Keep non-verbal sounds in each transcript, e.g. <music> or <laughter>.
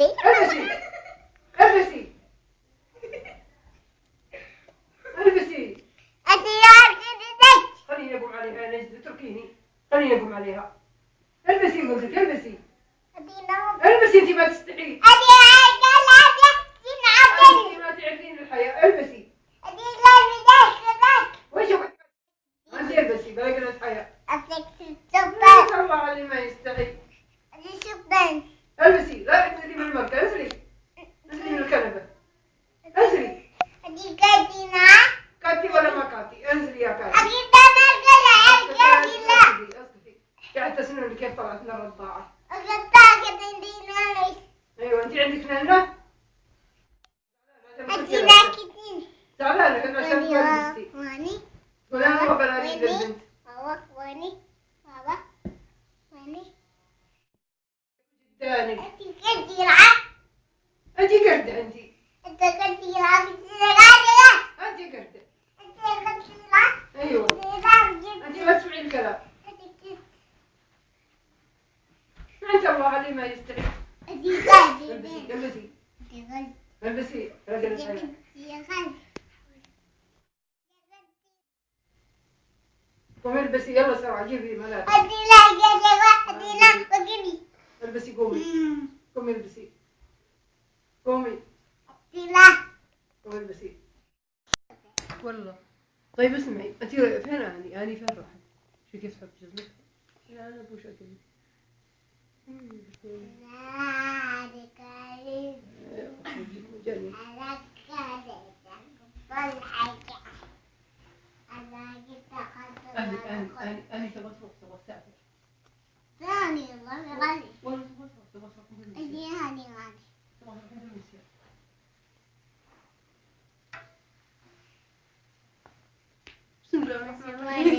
البسي البسي البسي انت يا كذبت خليني اقوم عليها نجد اتركيني خليني اقوم عليها البسي قلت لك البسي البسي انت ما تستحي انت ما تعرفين الحياة البسي وش انت البسي باقي الحياة ما الله علي يستحي البسي طلعت لنا الرضاعة تاكد انت نايس أيوه انت عندك نانة ناكدين زعلانة كنا عشان لبستي واني قول أنا بنادي للبنت بابا واني بابا واني جدانك انت كثيرة انت قردة انت انت كثيرة كثيرة انت قردة انت كثيرة أيوه كثيرة انت جدا ما تسمعي الكلام انت الله علي ما يستحي انت <laughs> البسي البسي. البسي رجل قومي البسي يلا سرعة جيبي ملابس البسي. قومي. قومي البسي. قومي. قومي البسي. والله. طيب اسمعي انت فين أني أني فين راحت؟ شو كيف تحط جزمك؟ لا أنا ابو شكلي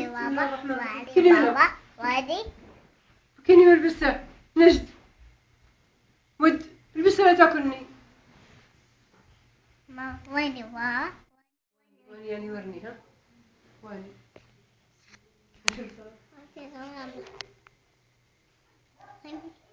بابا وادي كني بابا وادي كني ملبسة نجد. ود البسها لا تاكلني؟ ما وين بابا وين يعني ورني ها؟ وين وادي بابا